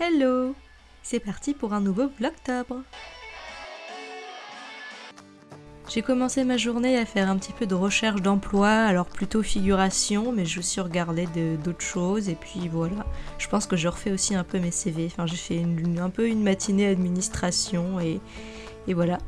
Hello C'est parti pour un nouveau Vlogtobre J'ai commencé ma journée à faire un petit peu de recherche d'emploi, alors plutôt figuration, mais je suis regardé d'autres choses, et puis voilà. Je pense que je refais aussi un peu mes CV, enfin j'ai fait un peu une matinée administration, et, et voilà.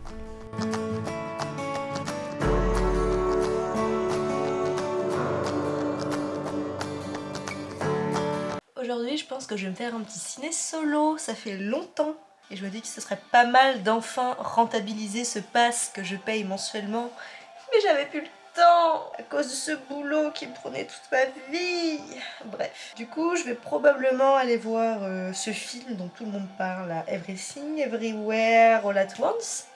Aujourd'hui, je pense que je vais me faire un petit ciné solo, ça fait longtemps. Et je me dis que ce serait pas mal d'enfin rentabiliser ce pass que je paye mensuellement. Mais j'avais plus le temps à cause de ce boulot qui me prenait toute ma vie. Bref, du coup, je vais probablement aller voir euh, ce film dont tout le monde parle, Everything, Everywhere, All at Once.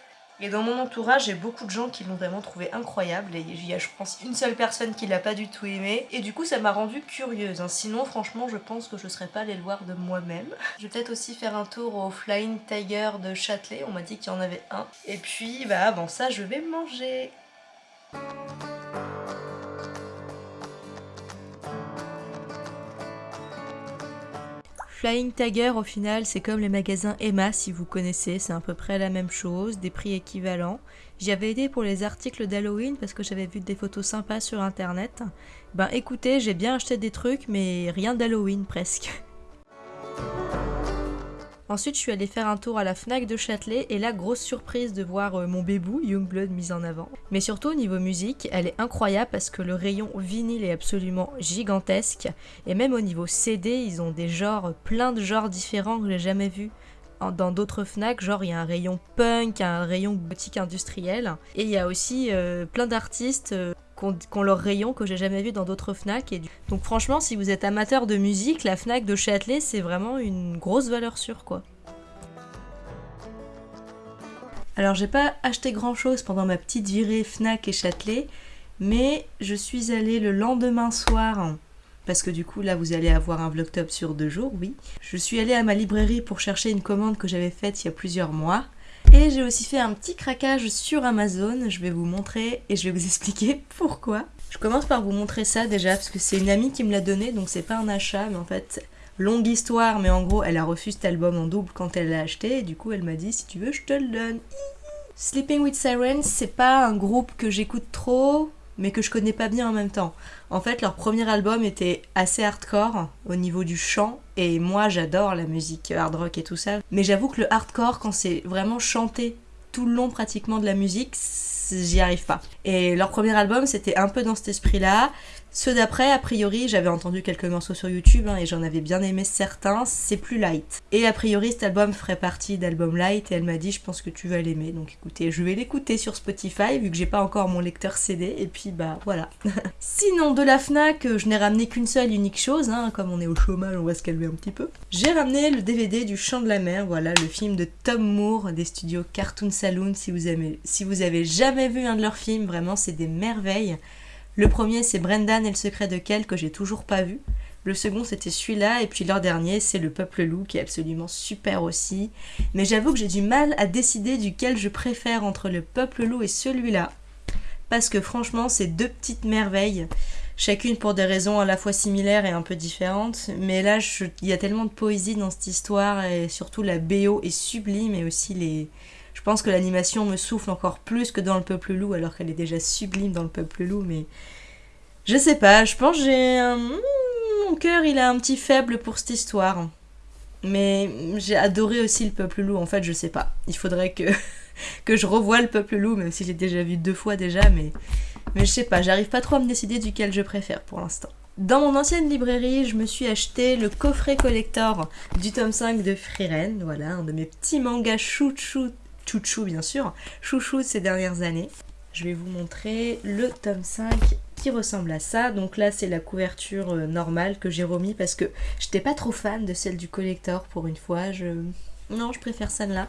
Et dans mon entourage, j'ai beaucoup de gens qui l'ont vraiment trouvé incroyable et il y a je pense une seule personne qui l'a pas du tout aimé et du coup ça m'a rendue curieuse. Hein. Sinon franchement je pense que je serais pas allée le de moi-même. Je vais peut-être aussi faire un tour au Flying Tiger de Châtelet, on m'a dit qu'il y en avait un. Et puis bah avant ça je vais manger. Flying Tiger au final c'est comme les magasins Emma si vous connaissez, c'est à peu près la même chose, des prix équivalents. J'y avais aidé pour les articles d'Halloween parce que j'avais vu des photos sympas sur internet. Ben écoutez, j'ai bien acheté des trucs mais rien d'Halloween presque. Ensuite, je suis allée faire un tour à la FNAC de Châtelet et là, grosse surprise de voir euh, mon bébou, Youngblood, mis en avant. Mais surtout, au niveau musique, elle est incroyable parce que le rayon vinyle est absolument gigantesque. Et même au niveau CD, ils ont des genres, plein de genres différents que j'ai jamais vus dans d'autres FNAC, genre il y a un rayon punk, un rayon boutique industrielle, et il y a aussi euh, plein d'artistes euh, qui ont, leur rayon que j'ai jamais vu dans d'autres FNAC. Et Donc franchement, si vous êtes amateur de musique, la FNAC de Châtelet, c'est vraiment une grosse valeur sûre, quoi. Alors j'ai pas acheté grand chose pendant ma petite virée Fnac et Châtelet, mais je suis allée le lendemain soir, parce que du coup là vous allez avoir un vlog top sur deux jours, oui. Je suis allée à ma librairie pour chercher une commande que j'avais faite il y a plusieurs mois, et j'ai aussi fait un petit craquage sur Amazon, je vais vous montrer et je vais vous expliquer pourquoi. Je commence par vous montrer ça déjà parce que c'est une amie qui me l'a donné donc c'est pas un achat mais en fait longue histoire mais en gros elle a reçu cet album en double quand elle l'a acheté et du coup elle m'a dit si tu veux je te le donne. Sleeping with Sirens c'est pas un groupe que j'écoute trop mais que je connais pas bien en même temps. En fait, leur premier album était assez hardcore au niveau du chant, et moi j'adore la musique hard rock et tout ça, mais j'avoue que le hardcore, quand c'est vraiment chanté tout le long pratiquement de la musique, j'y arrive pas. Et leur premier album, c'était un peu dans cet esprit-là. Ceux d'après, a priori, j'avais entendu quelques morceaux sur YouTube hein, et j'en avais bien aimé certains, c'est plus light. Et a priori, cet album ferait partie d'album light et elle m'a dit je pense que tu vas l'aimer. Donc écoutez, je vais l'écouter sur Spotify vu que j'ai pas encore mon lecteur CD et puis bah voilà. Sinon, de la FNAC, je n'ai ramené qu'une seule unique chose, hein, comme on est au chômage, on va se calmer un petit peu. J'ai ramené le DVD du Chant de la mer, voilà, le film de Tom Moore des studios Cartoon Saloon. Si vous, aimez, si vous avez jamais vu un de leurs films, vraiment c'est des merveilles. Le premier, c'est Brendan et le secret de Kel que j'ai toujours pas vu. Le second, c'était celui-là. Et puis leur dernier, c'est Le Peuple Loup, qui est absolument super aussi. Mais j'avoue que j'ai du mal à décider duquel je préfère entre Le Peuple Loup et celui-là. Parce que franchement, c'est deux petites merveilles. Chacune pour des raisons à la fois similaires et un peu différentes. Mais là, il y a tellement de poésie dans cette histoire. Et surtout, la BO est sublime. Et aussi les, je pense que l'animation me souffle encore plus que dans le Peuple Loup, alors qu'elle est déjà sublime dans le Peuple Loup, mais je sais pas, je pense que j'ai. Mon cœur, il a un petit faible pour cette histoire. Mais j'ai adoré aussi le Peuple Loup, en fait, je sais pas. Il faudrait que, que je revoie le Peuple Loup, même si j'ai déjà vu deux fois déjà, mais, mais je sais pas, j'arrive pas trop à me décider duquel je préfère pour l'instant. Dans mon ancienne librairie, je me suis acheté le coffret collector du tome 5 de Frieren, voilà, un de mes petits mangas chouchou chouchou bien sûr, chouchou de ces dernières années. Je vais vous montrer le tome 5 qui ressemble à ça. Donc là, c'est la couverture euh, normale que j'ai remis parce que j'étais pas trop fan de celle du collector pour une fois. Non, je préfère celle-là.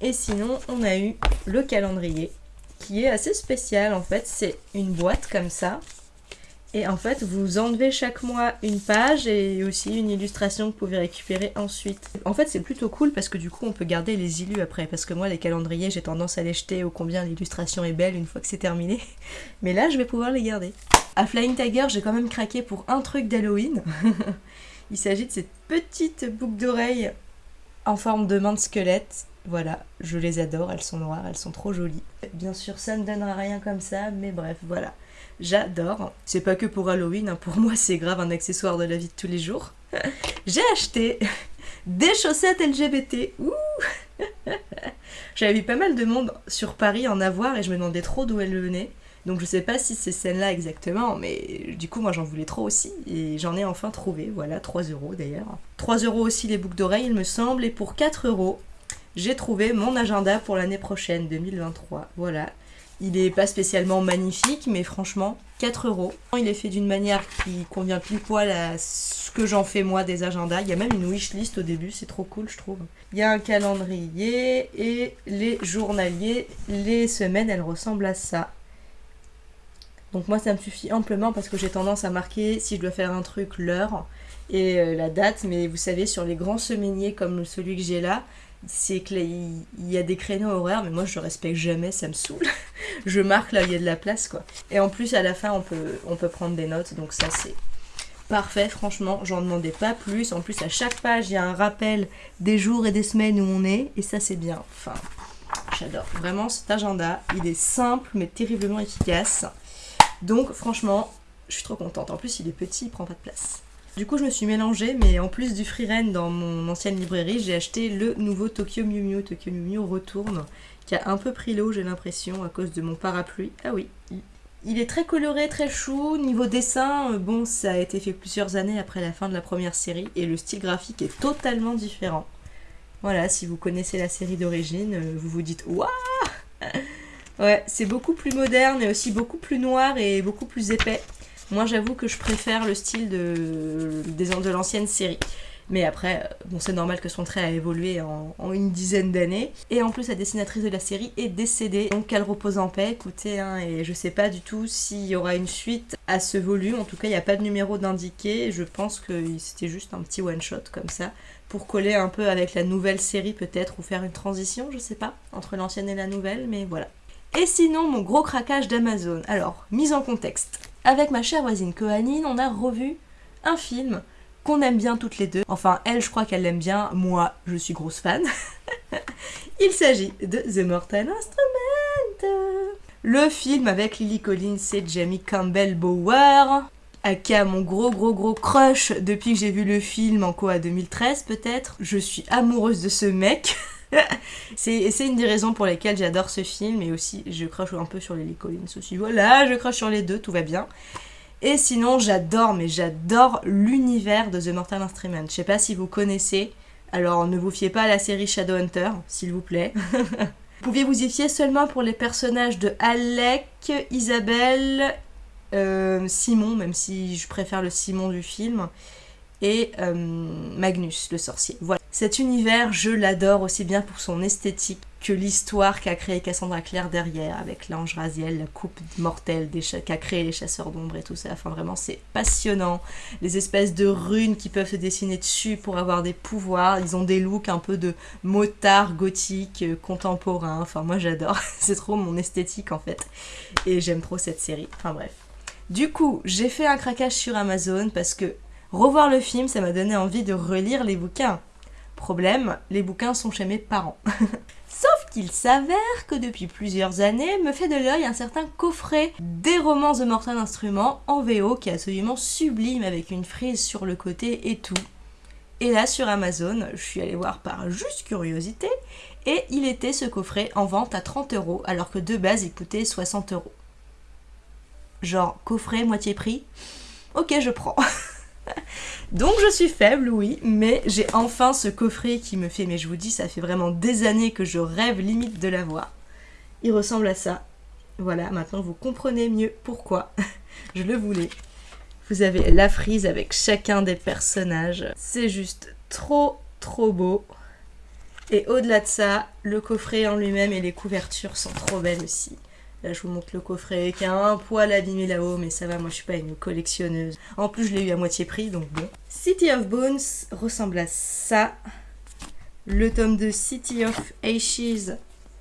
Et sinon, on a eu le calendrier qui est assez spécial en fait. C'est une boîte comme ça et en fait, vous enlevez chaque mois une page et aussi une illustration que vous pouvez récupérer ensuite. En fait, c'est plutôt cool parce que du coup, on peut garder les illus après. Parce que moi, les calendriers, j'ai tendance à les jeter au combien l'illustration est belle une fois que c'est terminé. Mais là, je vais pouvoir les garder. À Flying Tiger, j'ai quand même craqué pour un truc d'Halloween. Il s'agit de cette petite boucle d'oreille en forme de main de squelette. Voilà, je les adore, elles sont noires, elles sont trop jolies. Bien sûr, ça ne donnera rien comme ça, mais bref, voilà. J'adore. C'est pas que pour Halloween, hein. pour moi c'est grave un accessoire de la vie de tous les jours. J'ai acheté des chaussettes LGBT. J'avais vu pas mal de monde sur Paris en avoir et je me demandais trop d'où elles venaient. Donc je sais pas si c'est celle-là exactement, mais du coup moi j'en voulais trop aussi et j'en ai enfin trouvé, voilà, 3 euros d'ailleurs. 3 euros aussi les boucles d'oreilles il me semble et pour 4 euros j'ai trouvé mon agenda pour l'année prochaine 2023, voilà. Il est pas spécialement magnifique mais franchement 4 euros. Il est fait d'une manière qui convient pile poil à ce que j'en fais moi des agendas. Il y a même une wishlist au début, c'est trop cool je trouve. Il y a un calendrier et les journaliers, les semaines elles ressemblent à ça. Donc moi ça me suffit amplement parce que j'ai tendance à marquer si je dois faire un truc l'heure et euh, la date. Mais vous savez sur les grands semainiers comme celui que j'ai là, c'est qu'il y a des créneaux horaires mais moi je respecte jamais, ça me saoule. je marque là où il y a de la place quoi. Et en plus à la fin on peut, on peut prendre des notes donc ça c'est parfait franchement j'en demandais pas plus. En plus à chaque page il y a un rappel des jours et des semaines où on est et ça c'est bien. Enfin j'adore. Vraiment cet agenda il est simple mais terriblement efficace. Donc franchement, je suis trop contente. En plus, il est petit, il prend pas de place. Du coup, je me suis mélangée, mais en plus du Freeren dans mon ancienne librairie, j'ai acheté le nouveau Tokyo Miu Miu. Tokyo Miu Miu retourne, qui a un peu pris l'eau, j'ai l'impression, à cause de mon parapluie. Ah oui, il est très coloré, très chou. Niveau dessin, euh, bon, ça a été fait plusieurs années après la fin de la première série, et le style graphique est totalement différent. Voilà, si vous connaissez la série d'origine, euh, vous vous dites « Waouh !» Ouais, c'est beaucoup plus moderne et aussi beaucoup plus noir et beaucoup plus épais. Moi, j'avoue que je préfère le style de, de l'ancienne série. Mais après, euh, bon, c'est normal que son trait a évolué en, une dizaine d'années. Et en plus, la dessinatrice de la série est décédée, donc qu'elle repose en paix. Écoutez, hein, et je sais pas du tout s'il y aura une suite à ce volume. En tout cas, il n'y a pas de numéro d'indiqué. Je pense que c'était juste un petit one-shot comme ça, pour coller un peu avec la nouvelle série peut-être, ou faire une transition, je sais pas, entre l'ancienne et la nouvelle, mais voilà. Et sinon, mon gros craquage d'Amazon. Alors, mise en contexte. Avec ma chère voisine Kohanine, on a revu un film qu'on aime bien toutes les deux. Enfin, elle, je crois qu'elle l'aime bien. Moi, je suis grosse fan. Il s'agit de The Mortal Instrument. Le film avec Lily Collins et Jamie Campbell Bower. Aka, mon gros gros gros crush depuis que j'ai vu le film en quoi 2013 peut-être. Je suis amoureuse de ce mec. c'est une des raisons pour lesquelles j'adore ce film et aussi je crache un peu sur les Collins aussi. Voilà, je crache sur les deux, tout va bien. Et sinon, j'adore, mais j'adore l'univers de The Mortal Instrument. Je sais pas si vous connaissez, alors ne vous fiez pas à la série Shadowhunter, s'il vous plaît. vous pouviez vous y fier seulement pour les personnages de Alec, Isabelle, euh, Simon, même si je préfère le Simon du film, et euh, Magnus, le sorcier. Voilà. Cet univers, je l'adore aussi bien pour son esthétique que l'histoire qu'a créé Cassandra Clare derrière, avec l'ange Raziel, la coupe mortelle qu'a créé les chasseurs d'ombre et tout ça. Enfin, vraiment, c'est passionnant. Les espèces de runes qui peuvent se dessiner dessus pour avoir des pouvoirs. Ils ont des looks un peu de motards gothiques, euh, contemporains. Enfin, moi, j'adore. c'est trop mon esthétique, en fait. Et j'aime trop cette série. Enfin, bref. Du coup, j'ai fait un craquage sur Amazon parce que revoir le film, ça m'a donné envie de relire les bouquins. Problème, les bouquins sont chez mes parents. Sauf qu'il s'avère que depuis plusieurs années me fait de l'œil un certain coffret des romans de Mortal Instruments en VO qui est absolument sublime avec une frise sur le côté et tout. Et là sur Amazon, je suis allée voir par juste curiosité et il était ce coffret en vente à 30 euros alors que de base il coûtait 60 euros. Genre coffret moitié prix? Ok je prends. Donc je suis faible, oui, mais j'ai enfin ce coffret qui me fait, mais je vous dis, ça fait vraiment des années que je rêve limite de l'avoir. Il ressemble à ça. Voilà, maintenant vous comprenez mieux pourquoi je le voulais. Vous avez la frise avec chacun des personnages. C'est juste trop, trop beau. Et au-delà de ça, le coffret en lui-même et les couvertures sont trop belles aussi. Là, je vous montre le coffret qui a un poil abîmé là-haut, mais ça va, moi je suis pas une collectionneuse. En plus, je l'ai eu à moitié prix, donc bon. City of Bones ressemble à ça. Le tome de City of Ashes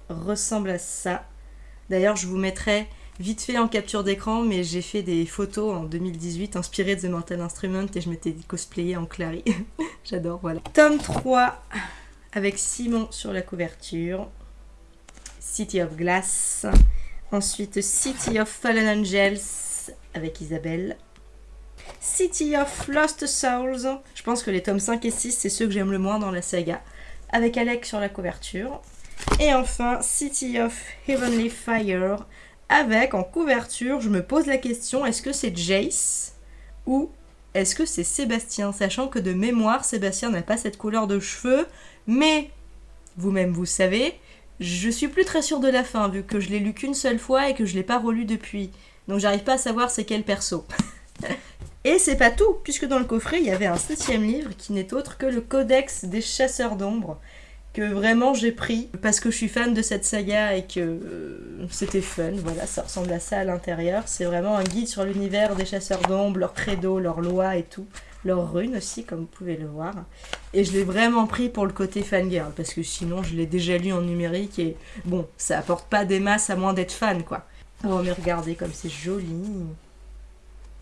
ressemble à ça. D'ailleurs, je vous mettrai vite fait en capture d'écran, mais j'ai fait des photos en 2018 inspirées de The Mortal Instrument et je m'étais cosplayée en Clary. J'adore, voilà. Tome 3 avec Simon sur la couverture. City of Glass. Ensuite, City of Fallen Angels avec Isabelle. City of Lost Souls. Je pense que les tomes 5 et 6, c'est ceux que j'aime le moins dans la saga. Avec Alec sur la couverture. Et enfin, City of Heavenly Fire. Avec en couverture, je me pose la question, est-ce que c'est Jace ou est-ce que c'est Sébastien? Sachant que de mémoire, Sébastien n'a pas cette couleur de cheveux, mais vous-même vous savez, je suis plus très sûre de la fin, vu que je l'ai lu qu'une seule fois et que je l'ai pas relu depuis. Donc j'arrive pas à savoir c'est quel perso. et c'est pas tout, puisque dans le coffret, il y avait un septième livre qui n'est autre que le Codex des chasseurs d'ombre, que vraiment j'ai pris parce que je suis fan de cette saga et que euh, c'était fun. Voilà, ça ressemble à ça à l'intérieur. C'est vraiment un guide sur l'univers des chasseurs d'ombre, leurs credo, leurs lois et tout. Leurs runes aussi, comme vous pouvez le voir. Et je l'ai vraiment pris pour le côté fangirl, parce que sinon je l'ai déjà lu en numérique et bon, ça apporte pas des masses à moins d'être fan quoi. Oh mais regardez comme c'est joli.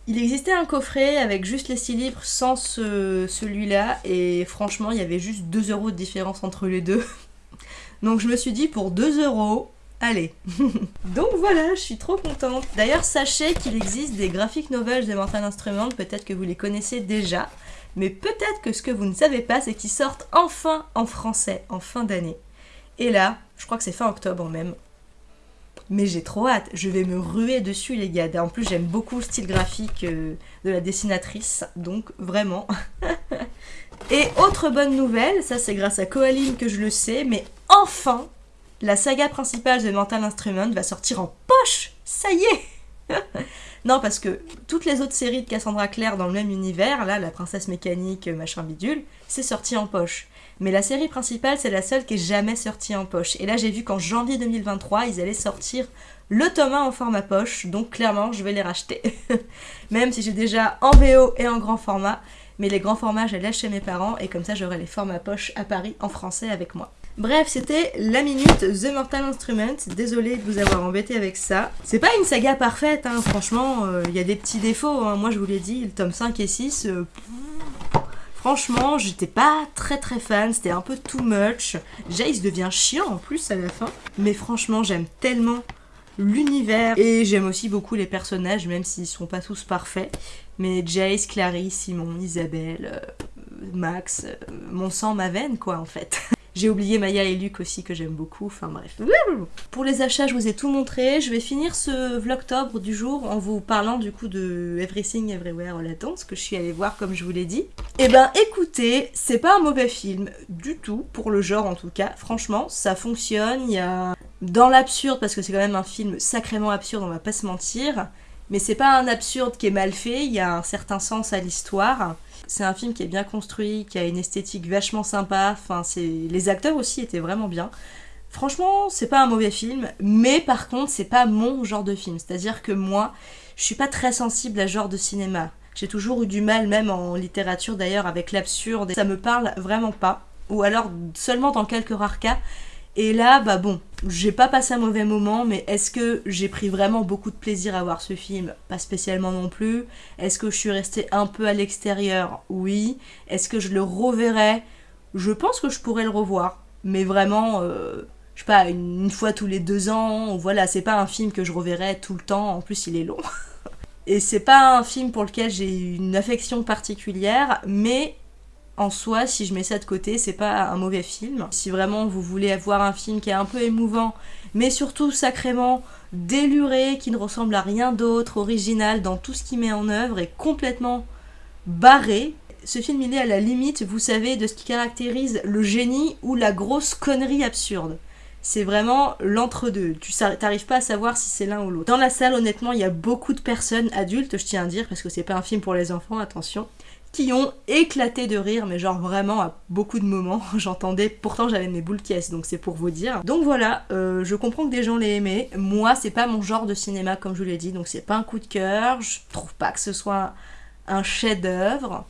Il existait un coffret avec juste les 6 livres sans celui-là et franchement il y avait juste 2 euros de différence entre les deux. Donc je me suis dit pour 2 euros, allez. Donc voilà, je suis trop contente. D'ailleurs sachez qu'il existe des graphiques novels de Mortal Instruments, peut-être que vous les connaissez déjà, mais peut-être que ce que vous ne savez pas c'est qu'ils sortent enfin en français en fin d'année. Et là, je crois que c'est fin octobre même, mais j'ai trop hâte, je vais me ruer dessus les gars. En plus j'aime beaucoup le style graphique euh, de la dessinatrice, donc vraiment. Et autre bonne nouvelle, ça c'est grâce à Koaline que je le sais, mais enfin, la saga principale de Mental Instrument va sortir en poche Ça y est Non, parce que toutes les autres séries de Cassandra Clare dans le même univers, là, la princesse mécanique, machin bidule, c'est sorti en poche. Mais la série principale, c'est la seule qui est jamais sortie en poche. Et là, j'ai vu qu'en janvier 2023, ils allaient sortir le tome 1 en format poche. Donc, clairement, je vais les racheter. Même si j'ai déjà en VO et en grand format. Mais les grands formats, je les laisse chez mes parents. Et comme ça, j'aurai les formats poche à Paris en français avec moi. Bref, c'était la minute The Mortal Instrument. Désolée de vous avoir embêté avec ça. C'est pas une saga parfaite, hein. franchement, euh, il y a des petits défauts. Hein. Moi, je vous l'ai dit, le tome 5 et 6, Franchement, j'étais pas très très fan, c'était un peu too much. Jace devient chiant en plus à la fin. Mais franchement, j'aime tellement l'univers. Et j'aime aussi beaucoup les personnages, même s'ils sont pas tous parfaits. Mais Jace, Clary, Simon, Isabelle, euh, Max, euh, mon sang, ma veine quoi en fait. J'ai oublié Maya et Luc aussi que j'aime beaucoup, enfin bref. Pour les achats, je vous ai tout montré. Je vais finir ce vlogtobre du jour en vous parlant du coup de Everything Everywhere All At que je suis allée voir comme je vous l'ai dit. Eh ben écoutez, c'est pas un mauvais film du tout, pour le genre en tout cas. Franchement, ça fonctionne, il y a... Dans l'absurde, parce que c'est quand même un film sacrément absurde, on va pas se mentir. Mais c'est pas un absurde qui est mal fait, il y a un certain sens à l'histoire. C'est un film qui est bien construit, qui a une esthétique vachement sympa. Les acteurs aussi étaient vraiment bien. Franchement, c'est pas un mauvais film, mais par contre, c'est pas mon genre de film. C'est-à-dire que moi, je suis pas très sensible à ce genre de cinéma. J'ai toujours eu du mal, même en littérature d'ailleurs, avec l'absurde. Ça me parle vraiment pas. Ou alors seulement dans quelques rares cas. Et là, bah bon, j'ai pas passé un mauvais moment, mais est-ce que j'ai pris vraiment beaucoup de plaisir à voir ce film? Pas spécialement non plus. Est-ce que je suis restée un peu à l'extérieur? Oui. Est-ce que je le reverrai? Je pense que je pourrais le revoir. Mais vraiment, euh, je sais pas, une, fois tous les deux ans. Voilà, c'est pas un film que je reverrai tout le temps. En plus, il est long. Et c'est pas un film pour lequel j'ai une affection particulière, mais en soi, si je mets ça de côté, c'est pas un mauvais film. Si vraiment vous voulez avoir un film qui est un peu émouvant, mais surtout sacrément déluré, qui ne ressemble à rien d'autre, original dans tout ce qu'il met en œuvre et complètement barré, ce film il est à la limite, vous savez, de ce qui caractérise le génie ou la grosse connerie absurde. C'est vraiment l'entre-deux. Tu n'arrives pas à savoir si c'est l'un ou l'autre. Dans la salle, honnêtement, il y a beaucoup de personnes adultes, je tiens à dire, parce que c'est pas un film pour les enfants, attention qui ont éclaté de rire, mais genre vraiment à beaucoup de moments, j'entendais, pourtant j'avais mes boules caisses, donc c'est pour vous dire. Donc voilà, euh, je comprends que des gens l'aient aimé, moi c'est pas mon genre de cinéma comme je vous l'ai dit, donc c'est pas un coup de cœur, je trouve pas que ce soit un chef-d'œuvre.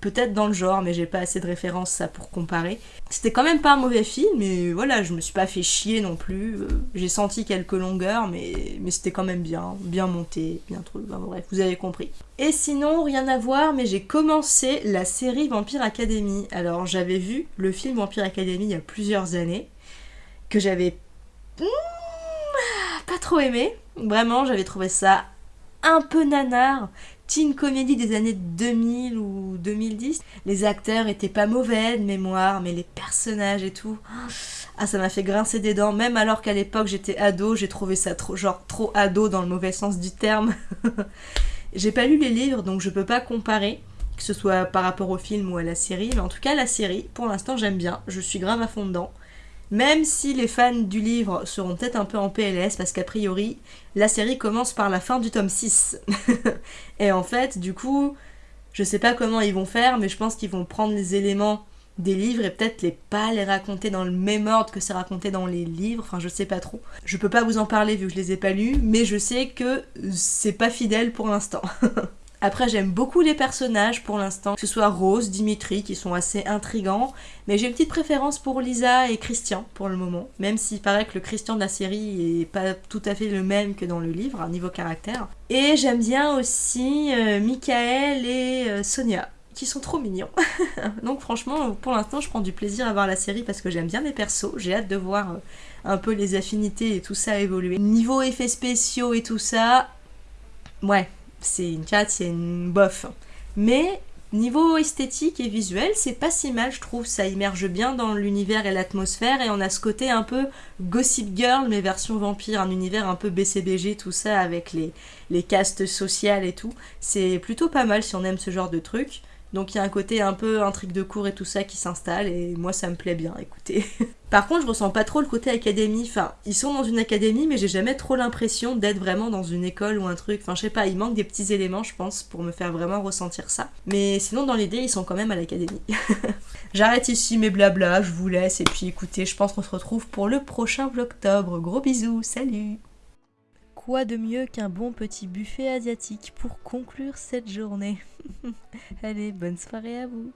Peut-être dans le genre, mais j'ai pas assez de références ça pour comparer. C'était quand même pas un mauvais film, mais voilà, je me suis pas fait chier non plus. Euh, j'ai senti quelques longueurs, mais, mais c'était quand même bien, bien monté, bien trop. bref, vous avez compris. Et sinon, rien à voir, mais j'ai commencé la série Vampire Academy. Alors j'avais vu le film Vampire Academy il y a plusieurs années, que j'avais hmm, pas trop aimé. Vraiment, j'avais trouvé ça un peu nanar, teen comédie des années 2000 ou 2010. Les acteurs étaient pas mauvais de mémoire, mais les personnages et tout. Ah, ça m'a fait grincer des dents, même alors qu'à l'époque j'étais ado, j'ai trouvé ça genre trop ado dans le mauvais sens du terme. j'ai pas lu les livres, donc je peux pas comparer, que ce soit par rapport au film ou à la série, mais en tout cas la série, pour l'instant j'aime bien, je suis grave à fond dedans. Même si les fans du livre seront peut-être un peu en PLS parce qu'a priori, la série commence par la fin du tome 6. et en fait, du coup, je sais pas comment ils vont faire, mais je pense qu'ils vont prendre les éléments des livres et peut-être les pas les raconter dans le même ordre que c'est raconté dans les livres, enfin je sais pas trop. Je peux pas vous en parler vu que je les ai pas lus, mais je sais que c'est pas fidèle pour l'instant. Après, j'aime beaucoup les personnages pour l'instant, que ce soit Rose, Dimitri, qui sont assez intrigants, mais j'ai une petite préférence pour Lisa et Christian pour le moment, même s'il paraît que le Christian de la série est pas tout à fait le même que dans le livre, à niveau caractère. Et j'aime bien aussi euh, Michael et euh, Sonia, qui sont trop mignons. Donc franchement, pour l'instant, je prends du plaisir à voir la série parce que j'aime bien les persos, j'ai hâte de voir euh, un peu les affinités et tout ça évoluer. Niveau effets spéciaux et tout ça, ouais, c'est une chat, c'est une bof. Mais niveau esthétique et visuel, c'est pas si mal, je trouve. Ça immerge bien dans l'univers et l'atmosphère, et on a ce côté un peu Gossip Girl, mais version vampire, un univers un peu BCBG, tout ça, avec les, les castes sociales et tout. C'est plutôt pas mal si on aime ce genre de truc. Donc il y a un côté un peu intrigue de cours et tout ça qui s'installe et moi ça me plaît bien, écoutez. Par contre, je ressens pas trop le côté académie. Enfin, ils sont dans une académie, mais j'ai jamais trop l'impression d'être vraiment dans une école ou un truc. Enfin, je sais pas, il manque des petits éléments, je pense, pour me faire vraiment ressentir ça. Mais sinon, dans l'idée, ils sont quand même à l'académie. J'arrête ici mes blabla, je vous laisse et puis écoutez, je pense qu'on se retrouve pour le prochain vlogtobre. Gros bisous, salut Quoi de mieux qu'un bon petit buffet asiatique pour conclure cette journée? Allez, bonne soirée à vous